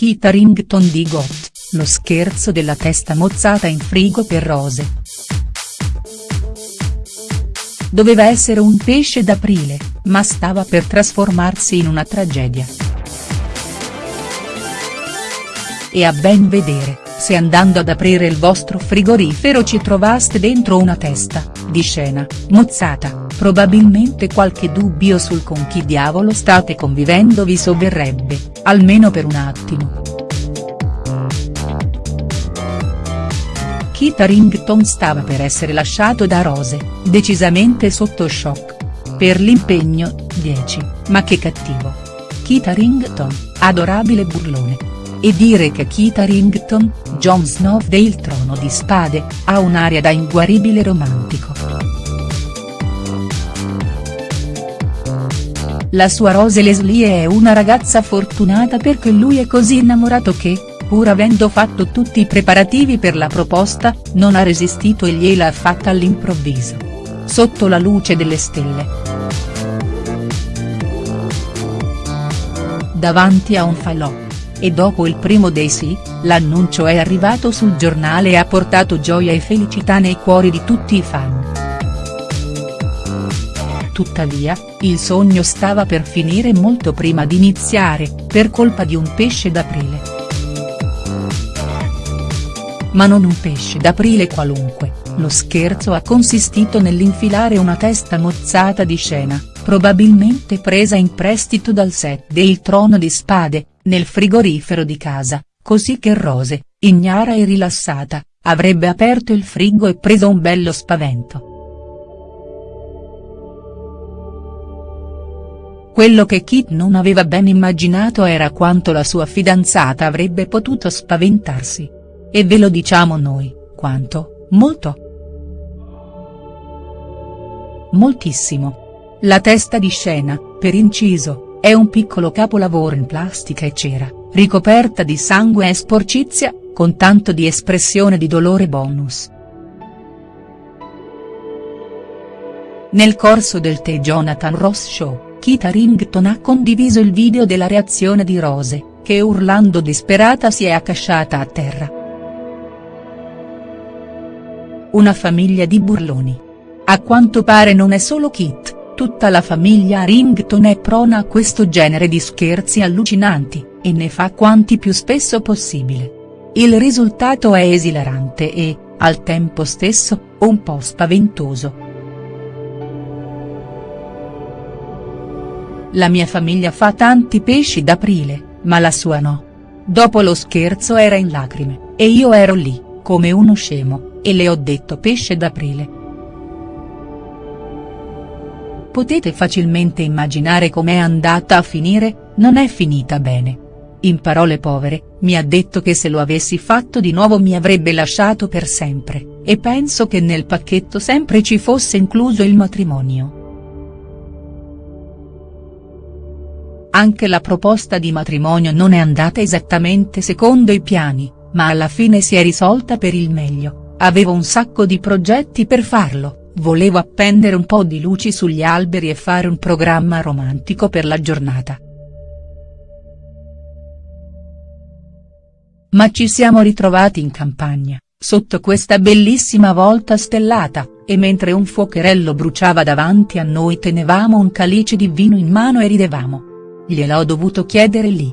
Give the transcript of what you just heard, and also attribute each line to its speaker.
Speaker 1: Kit Harington di Got, lo scherzo della testa mozzata in frigo per Rose. Doveva essere un pesce d'aprile, ma stava per trasformarsi in una tragedia. E a ben vedere, se andando ad aprire il vostro frigorifero ci trovaste dentro una testa, di scena, mozzata, probabilmente qualche dubbio sul con chi diavolo state convivendo vi sovverrebbe, almeno per un attimo. Kit Harington stava per essere lasciato da Rose, decisamente sotto shock. Per l'impegno, 10, ma che cattivo. Kit Harington, adorabile burlone. E dire che Kit Harington, Jon Snow del Trono di Spade, ha un'aria da inguaribile romantico. La sua Rose Leslie è una ragazza fortunata perché lui è così innamorato che, pur avendo fatto tutti i preparativi per la proposta, non ha resistito e gliela ha fatta all'improvviso. Sotto la luce delle stelle. Davanti a un falò. E dopo il primo dei sì, l'annuncio è arrivato sul giornale e ha portato gioia e felicità nei cuori di tutti i fan. Tuttavia, il sogno stava per finire molto prima di iniziare, per colpa di un pesce d'aprile ma non un pesce d'aprile qualunque, lo scherzo ha consistito nell'infilare una testa mozzata di scena, probabilmente presa in prestito dal set del Trono di Spade, nel frigorifero di casa, così che Rose, ignara e rilassata, avrebbe aperto il frigo e preso un bello spavento. Quello che Kit non aveva ben immaginato era quanto la sua fidanzata avrebbe potuto spaventarsi. E ve lo diciamo noi, quanto, molto. Moltissimo. La testa di scena, per inciso, è un piccolo capolavoro in plastica e cera, ricoperta di sangue e sporcizia, con tanto di espressione di dolore bonus. Nel corso del The Jonathan Ross Show, Kit Harington ha condiviso il video della reazione di Rose, che urlando disperata si è accasciata a terra. Una famiglia di burloni. A quanto pare non è solo Kit, tutta la famiglia Rington è prona a questo genere di scherzi allucinanti, e ne fa quanti più spesso possibile. Il risultato è esilarante e, al tempo stesso, un po' spaventoso. La mia famiglia fa tanti pesci d'aprile, ma la sua no. Dopo lo scherzo era in lacrime, e io ero lì, come uno scemo e le ho detto pesce d'aprile. Potete facilmente immaginare com'è andata a finire, non è finita bene. In parole povere, mi ha detto che se lo avessi fatto di nuovo mi avrebbe lasciato per sempre, e penso che nel pacchetto sempre ci fosse incluso il matrimonio. Anche la proposta di matrimonio non è andata esattamente secondo i piani, ma alla fine si è risolta per il meglio. Avevo un sacco di progetti per farlo, volevo appendere un po' di luci sugli alberi e fare un programma romantico per la giornata. Ma ci siamo ritrovati in campagna, sotto questa bellissima volta stellata, e mentre un fuocherello bruciava davanti a noi tenevamo un calice di vino in mano e ridevamo. Gliel'ho dovuto chiedere lì,